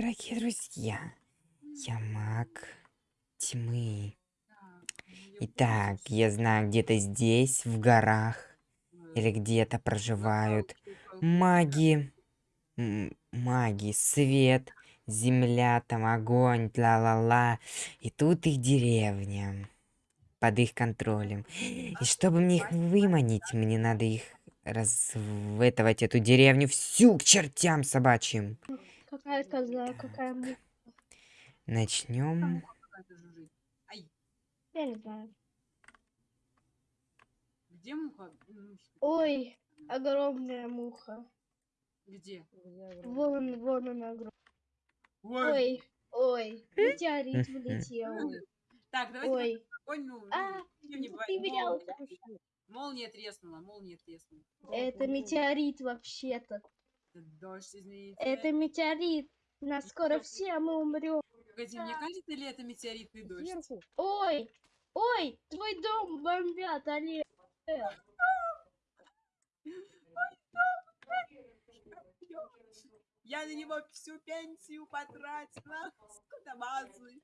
Дорогие друзья, я маг тьмы. Итак, я знаю, где-то здесь, в горах, или где-то проживают маги, маги, свет, земля, там огонь, ла-ла-ла. И тут их деревня под их контролем. И чтобы мне их выманить, мне надо их разветовать эту деревню всю к чертям собачьим. Какая коза, какая муха. Начнем. Я не знаю. Где муха? Ой, огромная муха. Где? Вон, вон она огромная. Ой. Ой, метеорит влетел. Так, давайте Ой, спокойно. а, не ты меня молния, молния треснула, молния треснула. это метеорит вообще-то. Это дождь, извините. Это метеорит. Нас скоро все мы умрем. Погоди, мне кажется, ли это метеоритный дождь? Ой, ой, твой дом бомбят, Олег. Я на него всю пенсию потратила. Сколько базы.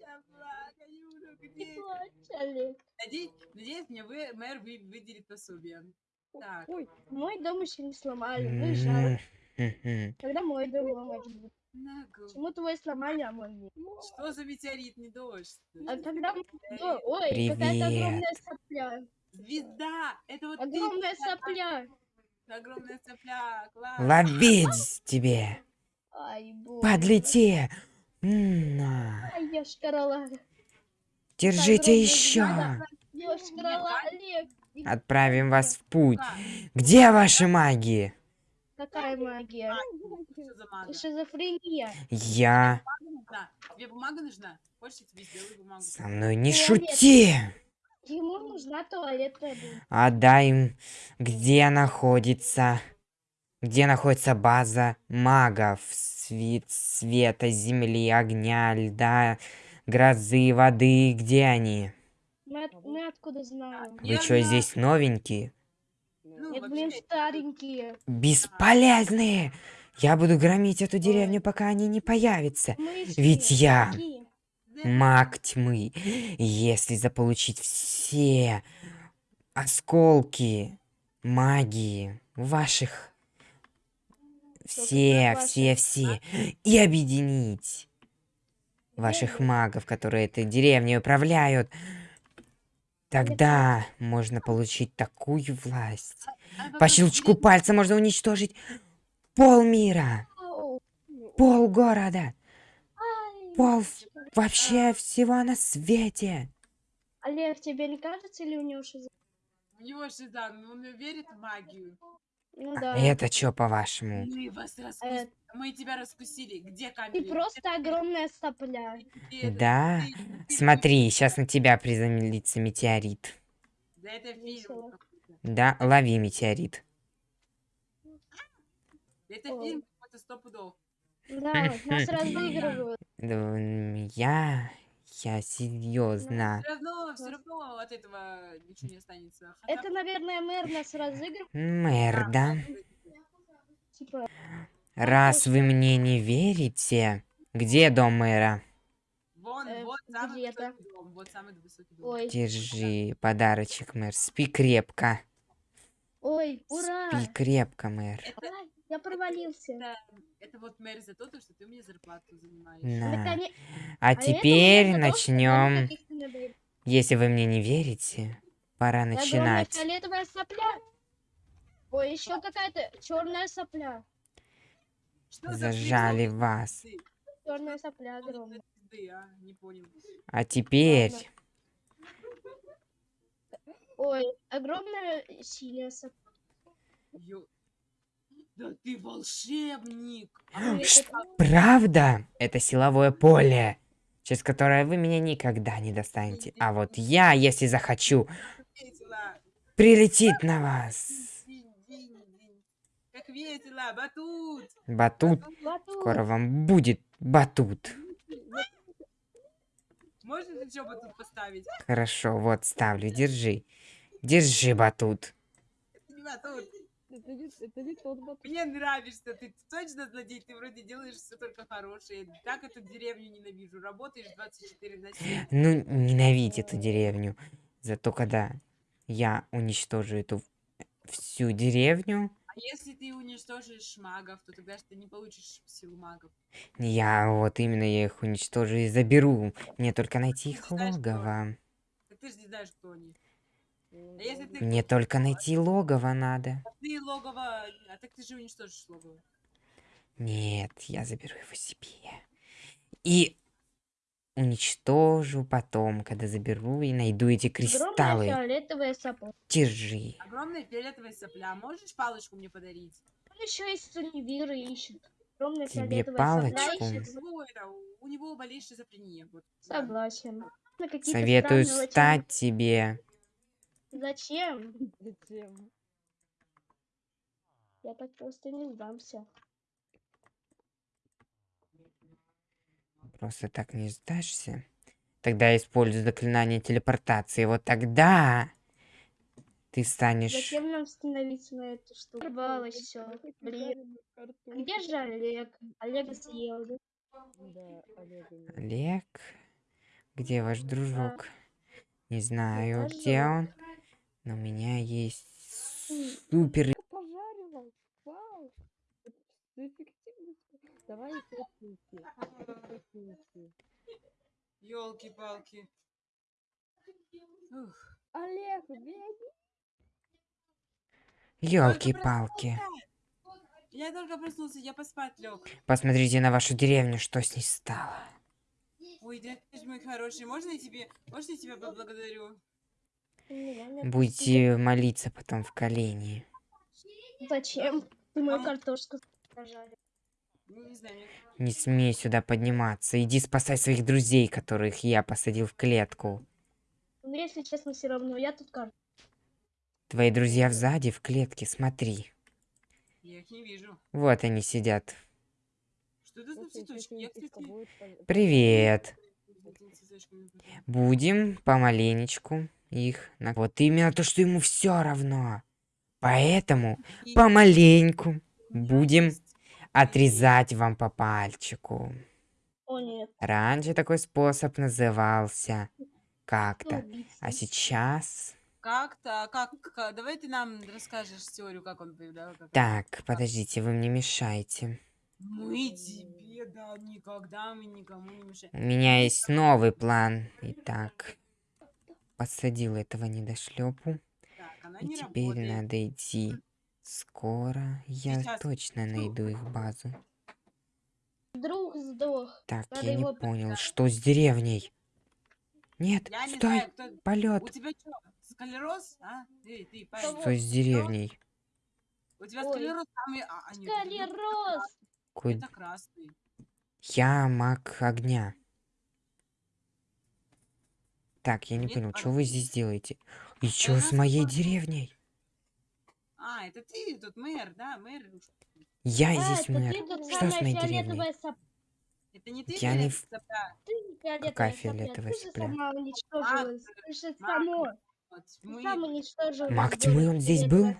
Я плакаю, где? Надеюсь, надеюсь, мне вы, мэр вы, выделит пособие. Так, Мой дом еще не сломали, выезжал. М-м-м. Когда мой дом ломать. Почему твой сломали, а мой нет? Что за метеоритный дождь? А когда... Ой, какая-то огромная сопля. Звезда! Это вот ты, Огромная сопля. огромная цепля, класс. Ловить тебе! Ай, боже. Подлети! На. Ай, я шкарала. Держите еще! Отправим вас в путь. Где ваши маги? Какая магия? Что за мага? Шизофрения. Я... Тебе бумага нужна? Хочешь, я тебе сделаю бумагу? Со мной не Туалет. шути! Ему нужна туалетная бумага. Отдай им, где находится... Где находится база магов? Свет, света, земли, огня, льда, грозы, воды. Где они? Мы, от- мы откуда знаем? Вы Я что, здесь новенькие? Ну, Нет, блин, старенькие. Бесполезные! Я буду громить эту деревню, пока они не появятся. Ведь я- Маг тьмы. Если заполучить все осколки магии ваших... Все, все, все. И объединить ваших магов, которые этой деревней управляют. Тогда можно получить такую власть. а По щелчку пальца можно уничтожить полмира, Ау, пол города, пол вообще всего на свете. Олег, тебе не кажется, или у него шизофрения? У него да, но он верит в магию. Ну да. Это чё, по-вашему? Мы вас раскус- Э, Мы тебя раскусили. Где Ты камень? просто огромная сопля. Да? Смотри, сейчас на тебя приземлится метеорит. Да это фильм. Весело. какой-то. Да, лови метеорит. Это фильм какой-то сто пудов. Да, нас разыгрывают. Я... Я серьезно. Все равно, все равно от этого ничего не останется. Хотя Это, наверное, мэр нас разыгрывает. Мэр, да? Типа, Раз вы мне не верите... Где дом мэра? Вон, Э, вот самый высокий дом. Вот самый высокий дом. ой, Держи подарочек, мэр. Спи крепко. ой, ура! Спи крепко, мэр. Это, я провалился. это, это вот мэр за то, что ты мне зарплату занимаешь. Наконе- А это теперь за он начнем. Если вы мне не верите, пора огромная начинать. фиолетовая сопля. Ой, еще какая-то черная сопля. Что за Зажали фильм? вас. Черная сопля за огромная. а? А теперь... Ой, огромная синяя сопля. Ё- Да ты волшебник! А Правда? Это силовое поле, через которое вы меня никогда не достанете. А вот я, если захочу, прилетит на вас. Как весело! Батут! Батут. Скоро вам будет батут. Можно еще батут поставить? Хорошо, вот ставлю, держи. Держи батут. Батут. Это не, это не тот батут. Мне нравишься, ты точно злодей, ты вроде делаешь все только хорошее. Так эту деревню ненавижу. Работаешь 24 на 7. Ну, ненавидь эту деревню. Зато когда я уничтожу эту всю деревню, А если ты уничтожишь магов, то тогда же ты не получишь силу магов. я вот именно я их уничтожу и заберу. Мне только найти их логово. Ты же не знаешь, кто они. А если ты, Мне только найти логово надо. ты логово... А так ты же уничтожишь логово. Нет, я заберу его себе. И уничтожу потом, когда заберу и найду эти Огромная кристаллы. фиолетовая сапога. Держи. Огромная фиолетовая сопля. Можешь палочку мне подарить? Он еще из Сунивира ищет. Огромная Тебе палочку? сопля ищет. У него болезнь. Вот. да. Согласен. Советую стать тебе. Зачем? Зачем? Я так просто не сдамся. Просто так не сдашься. Тогда используй заклинание телепортации. Вот тогда ты станешь... Зачем нам становиться на эту штуку? Порвалось все. Блин. Где же Олег? Олега съел. да? Нет. Олег? Где ваш дружок? Не знаю, где он. Но у меня есть супер... Я пожарила. Вау. Давай. Ух. Олег, беги. Елки-палки. Я только проснулся, я поспать лег. Посмотрите на вашу деревню, что с ней стало. Ой, да ты ж мой хороший, можно я тебе, можно я тебя поблагодарю? Будете молиться потом в колени. Зачем? Ты мою картошку сажали. Ну, не смей сюда подниматься. Иди спасай своих друзей, которых я посадил в клетку. Ну, если честно, все равно. Я тут картошку. Твои друзья сзади в клетке, смотри. я их не вижу. Вот они сидят. Что это за цветочки? Привет. Будем помаленечку их... на- Вот именно то, что ему все равно. Поэтому помаленьку будем отрезать вам по пальчику. О, нет. Раньше такой способ назывался Кто как-то. А сейчас... Как-то, как, как- давай ты нам расскажешь теорию, как он появлял. как- Так, подождите, вы мне мешаете. Мы тебе, да, никогда мы никому не мешаем. У меня есть новый план. Итак, посадил этого недошлепу. Так, И не теперь работает. надо идти. Скоро я Сейчас. точно найду их базу. Друг сдох. Так, Надо я не понял, что с деревней? Нет, Я не стой, знаю, кто... У полет. тебя что, склероз, а? Ты, ты, парень. Что с деревней? У тебя Ой. склероз, а мы... А, а нет, Это красный. Я маг огня. Так, я не Нет, понял, а что вы здесь делаете? И что с моей деревней? А, это ты тут мэр, да, мэр. Я А, здесь мэр. Что с моей деревней? сопля. Это не ты, Я не? Ты не фиолетовая Какая сопля, фиолетовая ты же сопля? сама уничтожилась. Ты же Маг. тьмы, он здесь был?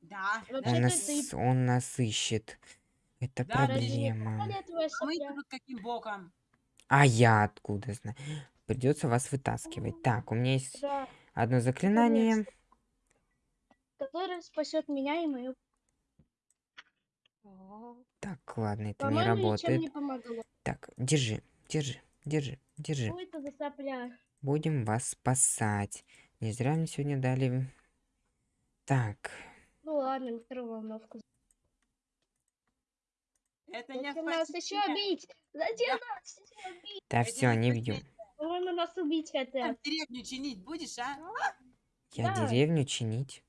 Да. Он нас, он нас ищет. Это Да, проблема. А мы тут каким боком? А я откуда знаю? Придется вас вытаскивать. Так, у меня есть Да, одно заклинание. которая спасет меня и мою. Так, ладно, это не работает. не. Так, держи, держи, держи, держи. Будем вас спасать. Не зря мне сегодня дали... Так, Ну ладно, микроволновку. Это не Зачем нас еще бить? Зачем нас еще бить? да все, не не бьем. По-моему, нас убить хотят. Деревню чинить будешь, а? Я Да. деревню чинить.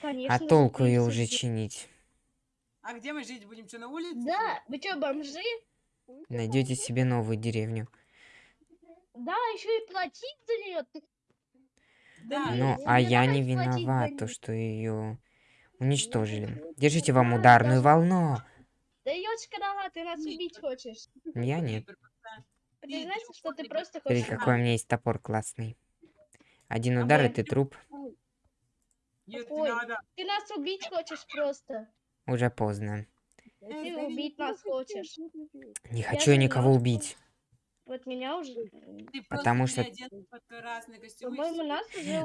Конечно. А толку ее уже чинить? А где мы жить будем? Что, на улице? Да, вы что, бомжи? Найдете себе новую деревню. Да, еще и платить за нее. Да. Ну, а я не давай виноват, то что ее уничтожили. Держите вам ударную волну. Да ёчка дала, ты нас убить хочешь. Я нет. Знаешь, что ты просто Смотри, хочешь... какой у меня есть топор классный. Один А удар, и ты труп. Нет, надо. Ты нас убить хочешь просто. Уже поздно. Ты убить нас хочешь. Не хочу я никого убить. Вот меня уже... Ты Потому что-.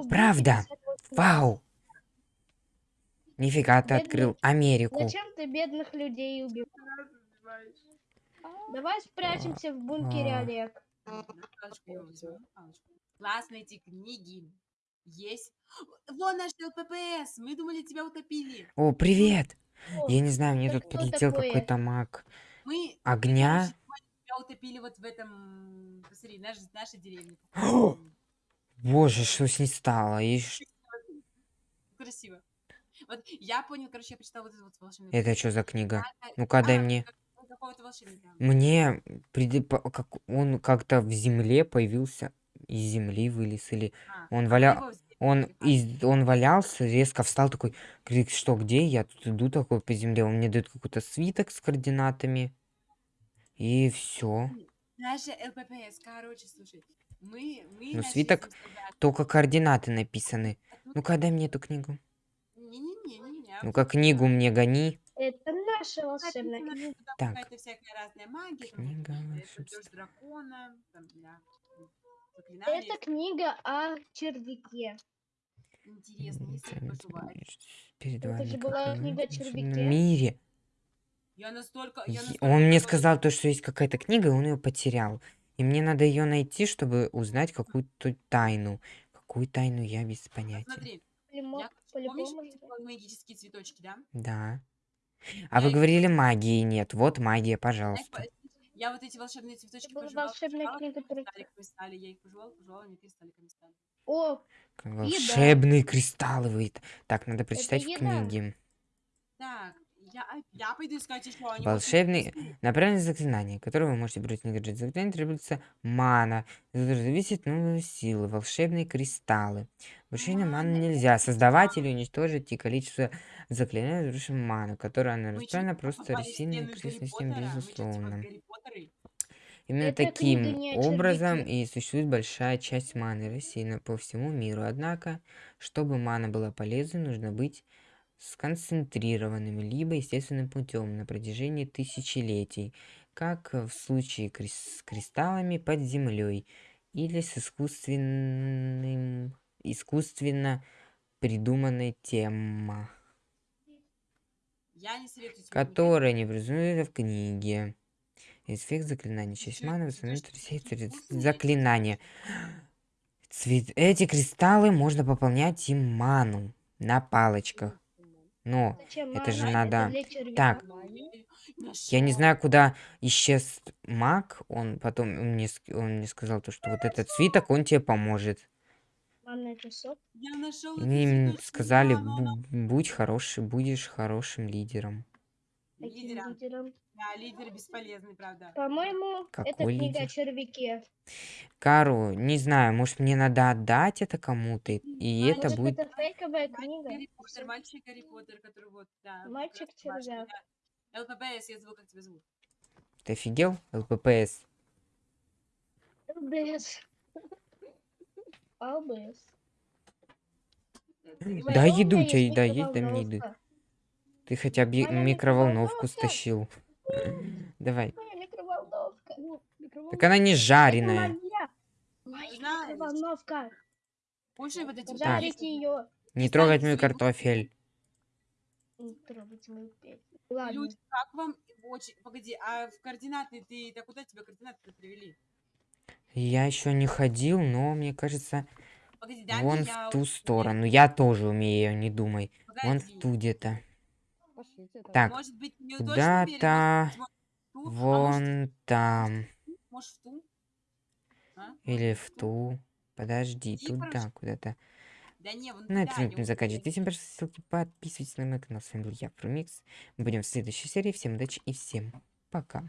Правда. 58. Вау! Нифига ты Бедный. открыл Америку. Зачем ты бедных людей убил? Давай спрячемся в бункере, А. Олег. Классно эти книги. Есть. Вон наш ЛППС. Мы думали, тебя утопили. О, привет! Я не знаю, мне тут такое? какой-то маг. Мы Огня? тебя утопили вот в этом... Посмотри, наш, наша деревня. Боже, что с ней стало? И Красиво. Вот я понял, короче, я прочитала вот это вот волшебное. Это что за книга? Ну-ка, дай А, мне. как- какого-то волшебника. Мне по- как он как-то в земле появился, из земли вылез или А, он валя, его взяли, он а, из, он валялся, резко встал такой, говорит, что где? Я тут иду такой по земле, он мне дает какой-то свиток с координатами и все. Наша ЛППС, короче, слушай. Мы, мы Ну, свиток сражаться, Только координаты написаны. а тут- Ну-ка, дай мне эту книгу. Не-не-не-не-не. Ну-ка, книгу мне гони. Это наша волшебная там Так. какая-то всякая разная магия. там Книга это волшебства. там, для заклинаний. Это книга о червяке. Интересно, М, пожелать. Перед Это вами же как была книга о червяке. мире. Я настолько... Я настолько Он мне сказал то, что есть какая-то книга, и он ее потерял. И мне надо ее найти, чтобы узнать какую-то тайну. Какую тайну я без понятия. Смотри, я, помнишь, вот магические цветочки, да? Да. А вы Я- говорили магии нет. Вот магия, пожалуйста. по- я вот эти волшебные цветочки пожевала, волшебная пожевала, книга они про- стали. Я их пожевала, пожевала, они кристалликами стали. О, Волшебные кристаллы вы. Так, надо прочитать в еда. книге. Так, я, я пойду искать еще. Они Волшебный... На правильное заклинание, которое вы можете брать не гаджет заклинание, требуется мана. Это зависит от силы. Волшебные кристаллы. Вручение маны Мана. нельзя. Создавать или уничтожить и количество заклинаний, разрушим ману, которое она расстроена, просто? Мы чё, типа безусловно. Именно Эта таким образом и существует большая часть маны рассеяна по всему миру. Однако, чтобы мана была полезной, нужно быть сконцентрированным либо естественным путем на протяжении тысячелетий, как в случае с кристаллами под землей или с искусственным искусственно придуманной тебе которая не присутствует в книге. Эффект заклинания. Часть маны восстановит заклинание. Цвет... Эти кристаллы можно пополнять им ману на палочках. Но зачем это же надо- червяка. Так. Я не знаю, куда исчез маг. Он потом он мне, он мне сказал, то, что вот этот свиток, он тебе поможет. Они мне сказали, ману, она «Бу- будь хороший, будешь хорошим лидером. Лидером. Да, лидер бесполезный, правда. По-моему, это книга о лидер? червяке. Кару, не знаю, может мне надо отдать это кому-то, и А, это Может, будет... это фейковая Мальчик книга? Гарри Поттер, мальчик Гарри Поттер, который вот, да. вот Мальчик как раз червяк. башня, да. ЛППС, я забыл, как тебя зовут. Ты офигел? ЛППС. ЛБС. ЛБС. Ты Да, Моя еду еда есть, дай мне еды. Ты хотя бы микроволновку стащил. Давай. Моя микроволновка. Так она не жареная. моя. Микроволновка. Кушай вот эти яйца. ее. Не трогать мой картофель. Не трогайте мою песню. Ладно. Люди, как вам очень... Погоди, а в координаты ты... Так куда тебя координаты привели? Я еще не ходил, но мне кажется, Погоди, дай вон я в ту умею. сторону. Я тоже умею, не думай. Вон в Погоди. ту где-то. Так, Может быть, не точно уверен, куда-то а вон там. может, в ту? А? Или в ту. Подожди, Иди, туда куда-то. Да не, вон На этом не туда. Всем большое ссылки, подписывайтесь на мой канал. С вами был я, Прумикс. Мы будем в следующей серии. Всем удачи и всем пока.